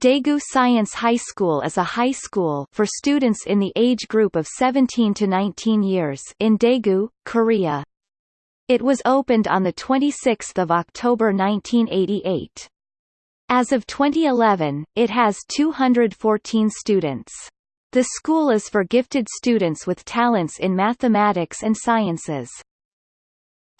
Daegu Science High School is a high school for students in the age group of 17 to 19 years in Daegu, Korea. It was opened on 26 October 1988. As of 2011, it has 214 students. The school is for gifted students with talents in mathematics and sciences.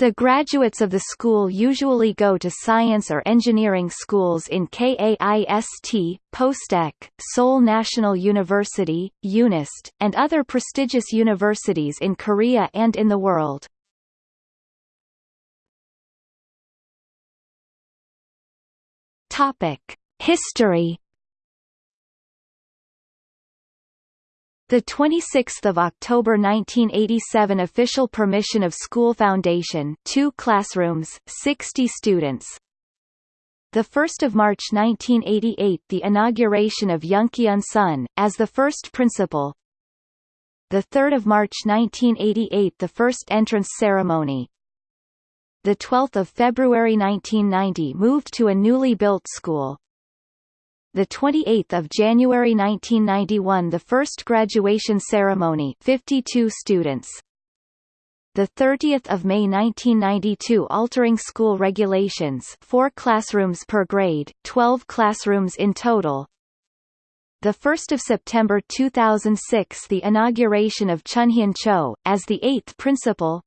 The graduates of the school usually go to science or engineering schools in KAIST, POSTECH, Seoul National University, UNIST, and other prestigious universities in Korea and in the world. History The 26th of October 1987 official permission of school foundation, two classrooms, 60 students. The 1st of March 1988 the inauguration of Youngkyun Sun as the first principal. The 3rd of March 1988 the first entrance ceremony. The 12th of February 1990 moved to a newly built school the 28th of January 1991 the first graduation ceremony 52 students. The 30th of May 1992 altering school regulations 4 classrooms per grade 12 classrooms in total. The 1st of September 2006 the inauguration of Chunhyun Cho as the 8th principal.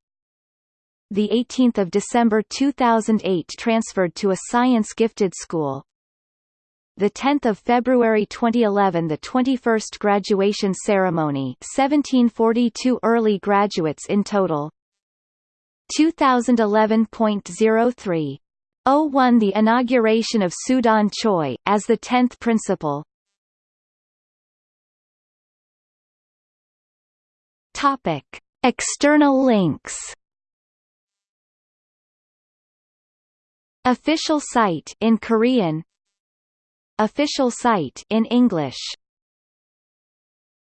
The 18th of December 2008 transferred to a science gifted school the 10th of February 2011 the 21st graduation ceremony 1742 early graduates in total. 2011.03 01 the inauguration of Sudan Choi as the 10th principal. Topic. External links Official site in Korean Official site in English